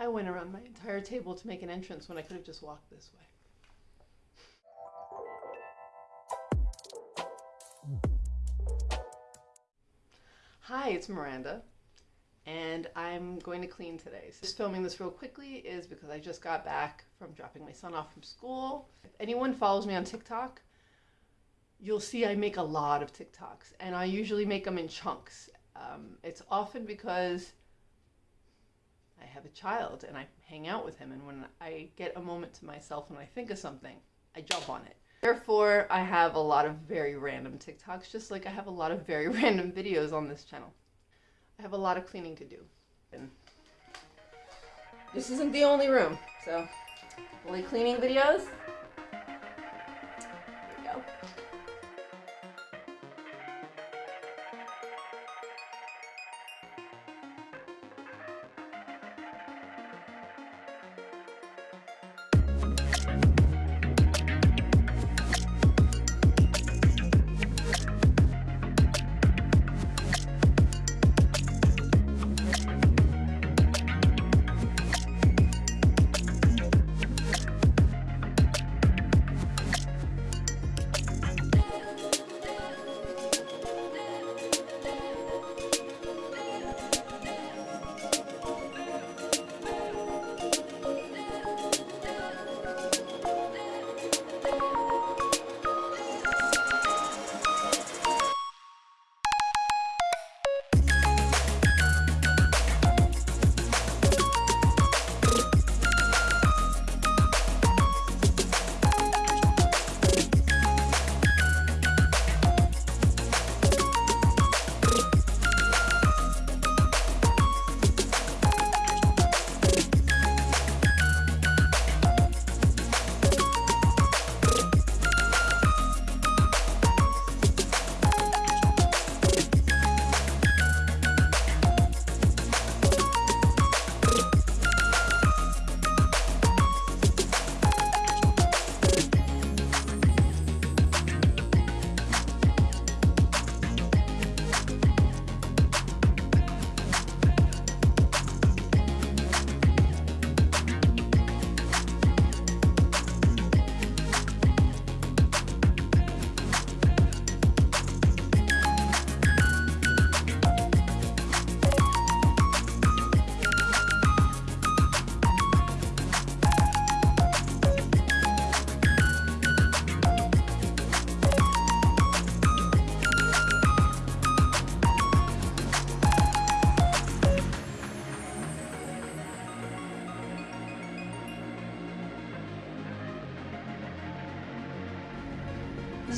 I went around my entire table to make an entrance when I could have just walked this way. Hi, it's Miranda, and I'm going to clean today. So just filming this real quickly is because I just got back from dropping my son off from school. If anyone follows me on TikTok, you'll see I make a lot of TikToks, and I usually make them in chunks. Um, it's often because I have a child and I hang out with him, and when I get a moment to myself and I think of something, I jump on it. Therefore, I have a lot of very random TikToks, just like I have a lot of very random videos on this channel. I have a lot of cleaning to do. And this isn't the only room, so only cleaning videos.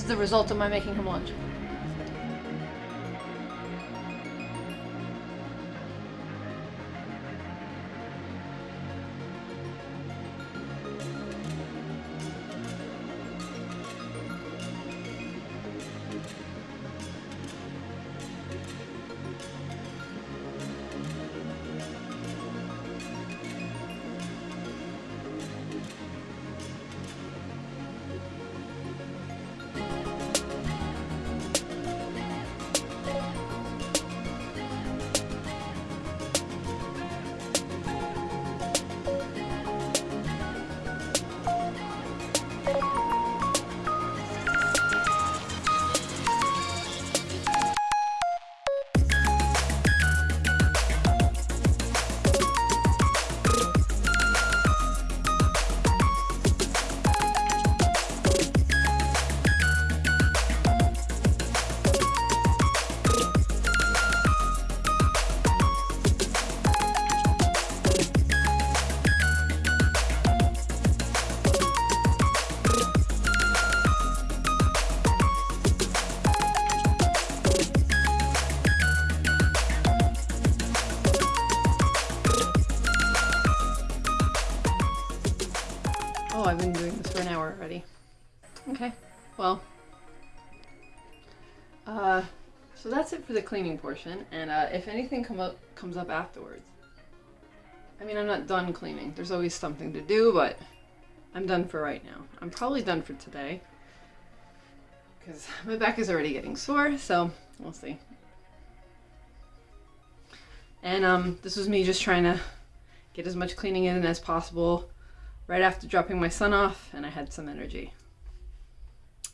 Is the result of my making him lunch. I've been doing this for an hour already. Okay, well. Uh, so that's it for the cleaning portion, and uh, if anything come up, comes up afterwards. I mean, I'm not done cleaning. There's always something to do, but I'm done for right now. I'm probably done for today. Because my back is already getting sore, so we'll see. And um, this was me just trying to get as much cleaning in as possible right after dropping my son off, and I had some energy.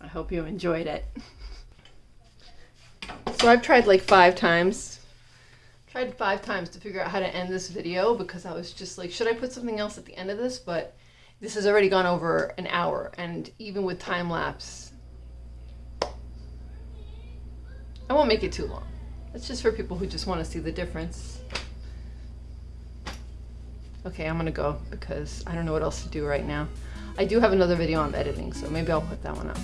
I hope you enjoyed it. So I've tried like five times. Tried five times to figure out how to end this video because I was just like, should I put something else at the end of this? But this has already gone over an hour, and even with time lapse, I won't make it too long. It's just for people who just want to see the difference. Okay, I'm gonna go because I don't know what else to do right now. I do have another video I'm editing, so maybe I'll put that one up.